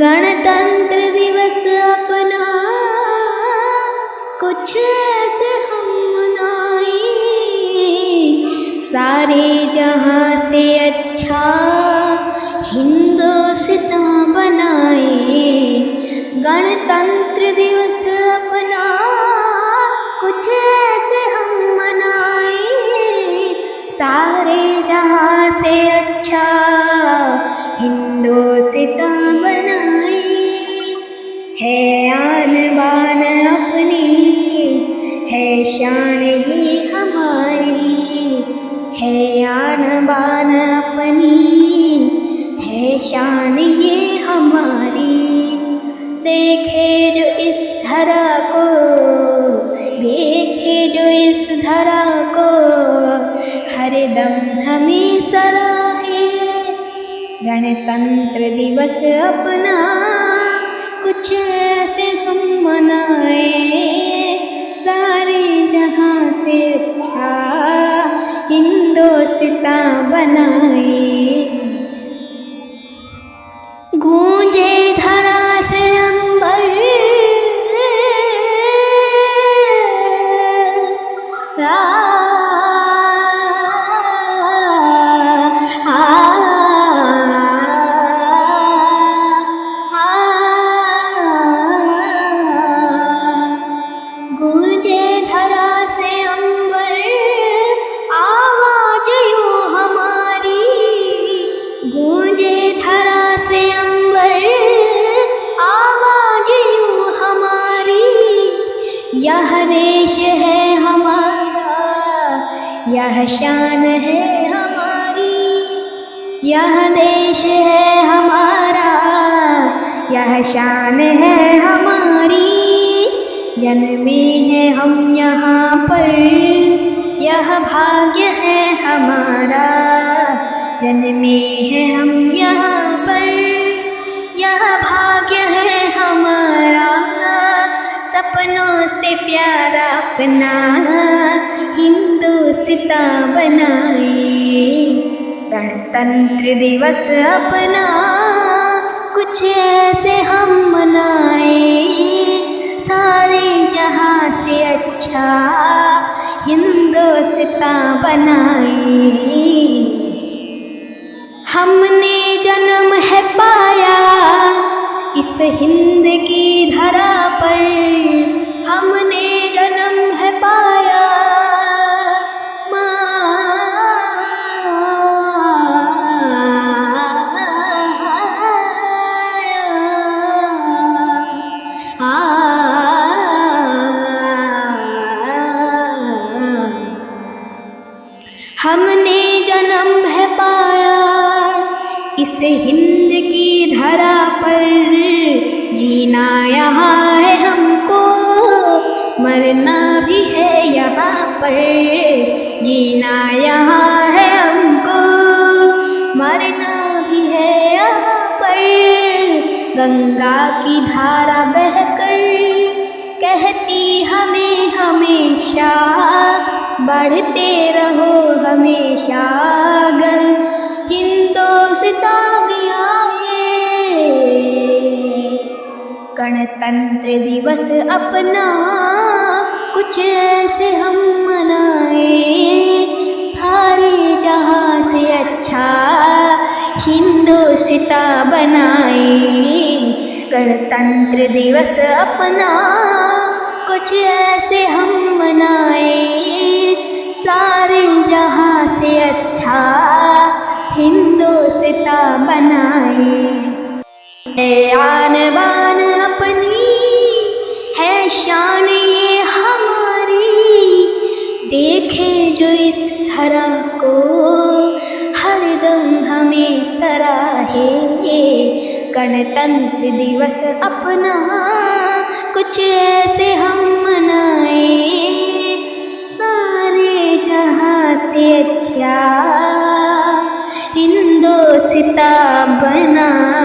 गणतंत्र दिवस अपना। कुछ ऐसे हम मनाए सारे जहाँ से अच्छा हिंदुस्तान बनाए। गणतंत्र दिवस शान ये हमारी। है आन बान अपनी, है शान ये हमारी। देखे जो इस धरा को, देखे जो इस धरा को, हर दम हमें सराहे गणतंत्र दिवस अपना, कुछ ऐसे हम मनाए। हिंदुस्तान बनाए गूंजे यह शान है हमारी, यह देश है हमारा, यह शान है हमारी। जन्मे हैं हम यहाँ पर, यह भाग्य है हमारा। जन्मे हैं हम यहाँ पर, यह भाग्य है हमारा। सपनों से प्यारा अपना। गणतंत्र दिवस अपना, कुछ ऐसे हम मनाए। सारे जहाँ से अच्छा हिंदुस्तान बनाए। हमने जन्म है पाया इस हिंद की धरा पर। पाया। इस हिंद की धरा पर जीना यहाँ है हमको। मरना भी है यहाँ पर, जीना यहाँ है हमको। मरना भी है यहाँ पर, गंगा की धारा बहकर कहती हमें हमेशा, बढ़ते रहो हमेशा। गणतंत्र दिवस अपना, कुछ ऐसे हम मनाए। सारे जहाँ से अच्छा हिंदुस्तान बनाए। गणतंत्र दिवस अपना, कुछ ऐसे हम मनाए। सारे जहाँ से अच्छा हिंदुस्तान बनाए। आन है शान ये हमारी। देखे जो इस धरा को, हर दम हमें सराहे। गणतंत्र दिवस अपना, कुछ ऐसे हम मनाए। सारे जहाँ से अच्छा हिंदुस्तान बनाए